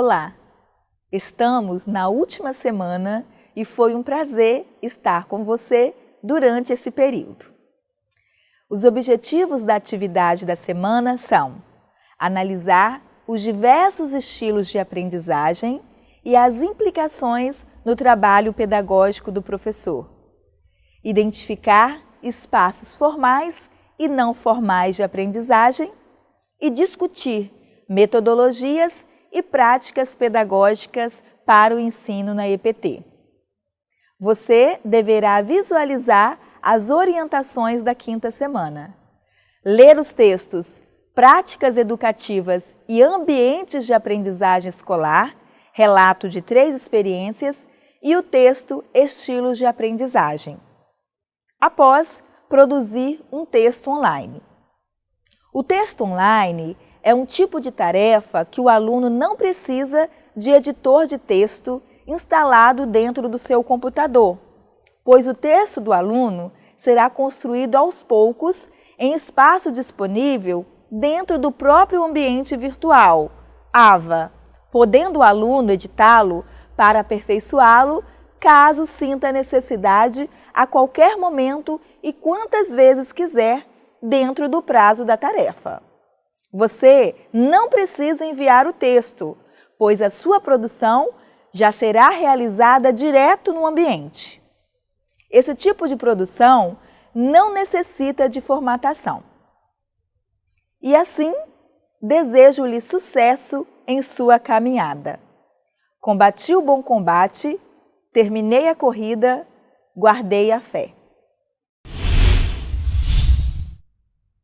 Olá! Estamos na última semana e foi um prazer estar com você durante esse período. Os objetivos da atividade da semana são analisar os diversos estilos de aprendizagem e as implicações no trabalho pedagógico do professor, identificar espaços formais e não formais de aprendizagem e discutir metodologias e práticas pedagógicas para o ensino na EPT. Você deverá visualizar as orientações da quinta semana. Ler os textos Práticas Educativas e Ambientes de Aprendizagem Escolar, relato de três experiências e o texto Estilos de Aprendizagem. Após, produzir um texto online. O texto online é um tipo de tarefa que o aluno não precisa de editor de texto instalado dentro do seu computador, pois o texto do aluno será construído aos poucos em espaço disponível dentro do próprio ambiente virtual, AVA, podendo o aluno editá-lo para aperfeiçoá-lo caso sinta necessidade a qualquer momento e quantas vezes quiser dentro do prazo da tarefa. Você não precisa enviar o texto, pois a sua produção já será realizada direto no ambiente. Esse tipo de produção não necessita de formatação. E assim, desejo-lhe sucesso em sua caminhada. Combati o bom combate, terminei a corrida, guardei a fé.